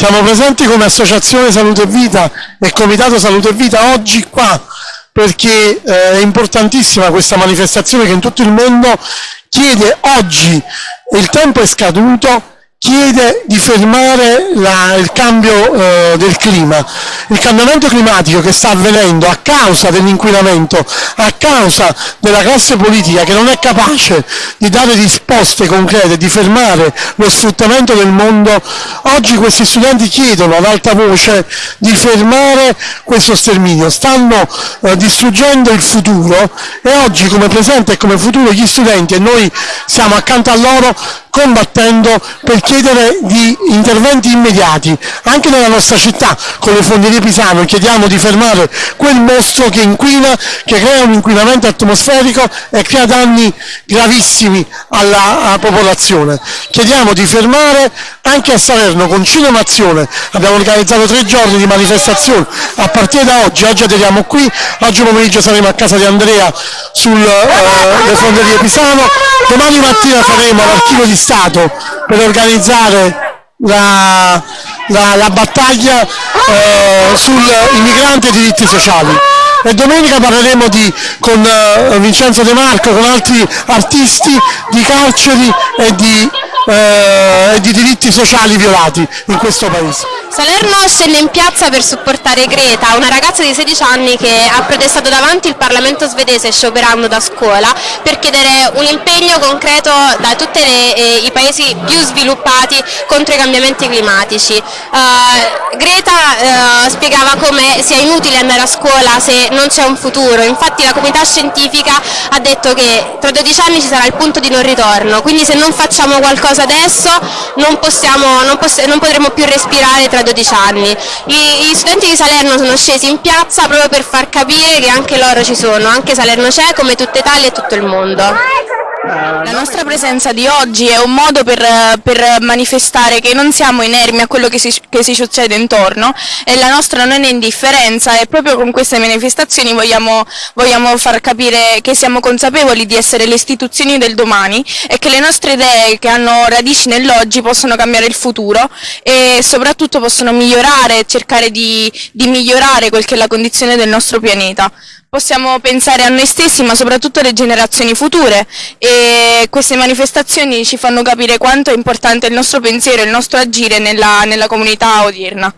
Siamo presenti come Associazione Salute e Vita e Comitato Salute e Vita oggi qua perché eh, è importantissima questa manifestazione che in tutto il mondo chiede oggi, il tempo è scaduto, chiede di fermare la, il cambio eh, del clima. Il cambiamento climatico che sta avvenendo a causa dell'inquinamento, a causa della classe politica che non è capace di dare risposte concrete, di fermare lo sfruttamento del mondo, oggi questi studenti chiedono ad alta voce di fermare questo sterminio. Stanno eh, distruggendo il futuro e oggi come presente e come futuro gli studenti e noi siamo accanto a loro combattendo per chiedere di interventi immediati. Anche nella nostra città, con le fonderie Pisano, chiediamo di fermare quel mostro che inquina, che crea un inquinamento atmosferico e crea danni gravissimi alla, alla popolazione. Chiediamo di fermare anche a Salerno con Cinema Azione, abbiamo organizzato tre giorni di manifestazione a partire da oggi, oggi aderiamo qui, oggi pomeriggio saremo a casa di Andrea sulle eh, fonderie Pisano, domani mattina saremo all'archivio di Stato per organizzare la, la, la battaglia eh, sui migranti e diritti sociali. E domenica parleremo di, con uh, Vincenzo De Marco, con altri artisti, di carceri e di, uh, e di diritti sociali violati in questo paese. Salerno scende in piazza per supportare Greta, una ragazza di 16 anni che ha protestato davanti il Parlamento svedese scioperando da scuola per chiedere un impegno concreto da tutti eh, i paesi più sviluppati contro i cambiamenti climatici. Uh, Greta uh, spiegava come sia inutile andare a scuola se non c'è un futuro, infatti la comunità scientifica ha detto che tra 12 anni ci sarà il punto di non ritorno, quindi se non facciamo qualcosa adesso non, possiamo, non, poss non potremo più respirare tra 12 anni. I, gli studenti di Salerno sono scesi in piazza proprio per far capire che anche loro ci sono, anche Salerno c'è come tutta Italia e tutto il mondo. La nostra presenza di oggi è un modo per, per manifestare che non siamo inermi a quello che si, che si, succede intorno e la nostra non è indifferenza e proprio con queste manifestazioni vogliamo, vogliamo far capire che siamo consapevoli di essere le istituzioni del domani e che le nostre idee che hanno radici nell'oggi possono cambiare il futuro e soprattutto possono migliorare, cercare di, di migliorare quel che è la condizione del nostro pianeta possiamo pensare a noi stessi ma soprattutto alle generazioni future e queste manifestazioni ci fanno capire quanto è importante il nostro pensiero e il nostro agire nella, nella comunità odierna.